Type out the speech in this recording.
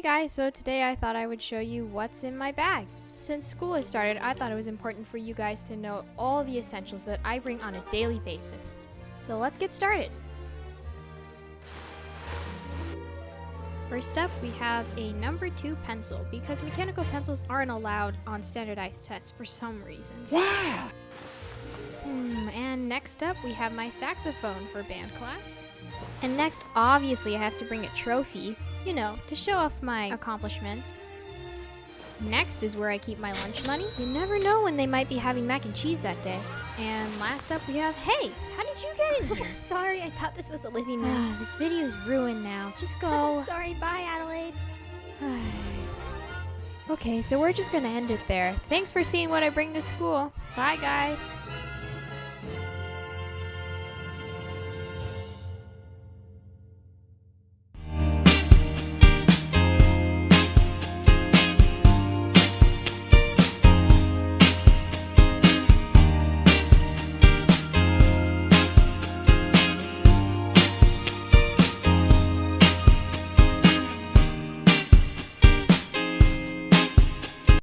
guys, so today I thought I would show you what's in my bag. Since school has started, I thought it was important for you guys to know all the essentials that I bring on a daily basis. So let's get started. First up, we have a number two pencil because mechanical pencils aren't allowed on standardized tests for some reason. Wow! Hmm, and next up, we have my saxophone for band class. And next, obviously, I have to bring a trophy, you know, to show off my accomplishments. Next is where I keep my lunch money. You never know when they might be having mac and cheese that day. And last up, we have, hey, how did you get in here? Sorry, I thought this was the living room. this video is ruined now. Just go. Sorry, bye, Adelaide. okay, so we're just gonna end it there. Thanks for seeing what I bring to school. Bye, guys.